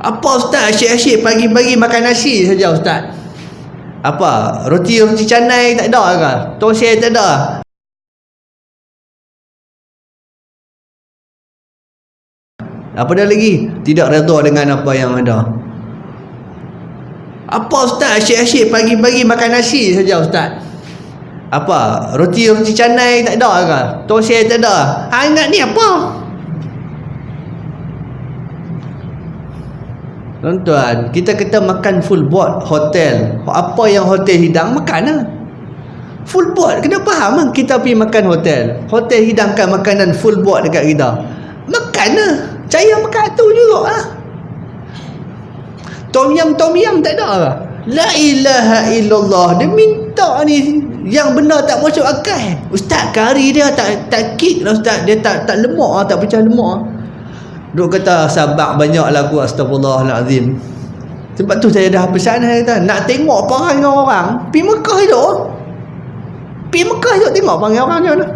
Apa ustaz asyik-asyik pagi-pagi makan nasi saja ustaz? Apa? Roti-roti canai tak ada ke? Tosai tak ada? Apa dah lagi? Tidak redha dengan apa yang ada. Apa ustaz asyik-asyik pagi-pagi makan nasi saja ustaz? Apa? Roti-roti canai tak ada ke? Tosai tak ada? Ha, ingat ni apa? Tuan-tuan, kita kata makan full board hotel. Apa yang hotel hidang, makan lah. Full board, kena faham lah. Kita pergi makan hotel. Hotel hidangkan makanan full board dekat kita. Makan lah. Saya makan tu juga lah. Tom yam, tom yam tak ada lah. La ilaha illallah. Dia minta ni yang benar tak masuk akal. Ustaz kari dia tak tak kick lah ustaz. Dia tak tak lemak lah, tak pecah lemak lah. Duk kata sabak banyak lagu astagfirullahalazim. Sebab tu saya dah pesan saya kata nak tengok perangai orang, pi Mekah itu. Pi Mekah itu tengok perangai orang macam mana.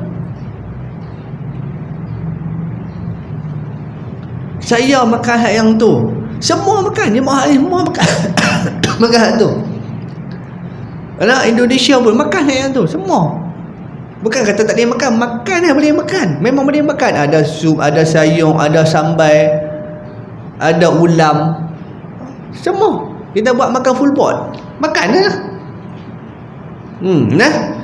Saya makan hak yang tu. Semua makan dia mahal semua makan. makan hak tu. Anak Indonesia pun makan hak yang tu semua. Bukan kata tak boleh makan, makan lah boleh makan. Memang boleh makan. Ada sup, ada sayur, ada sambal, ada ulam. Semua. Kita buat makan full pot. Makan lah. Hmm, nah.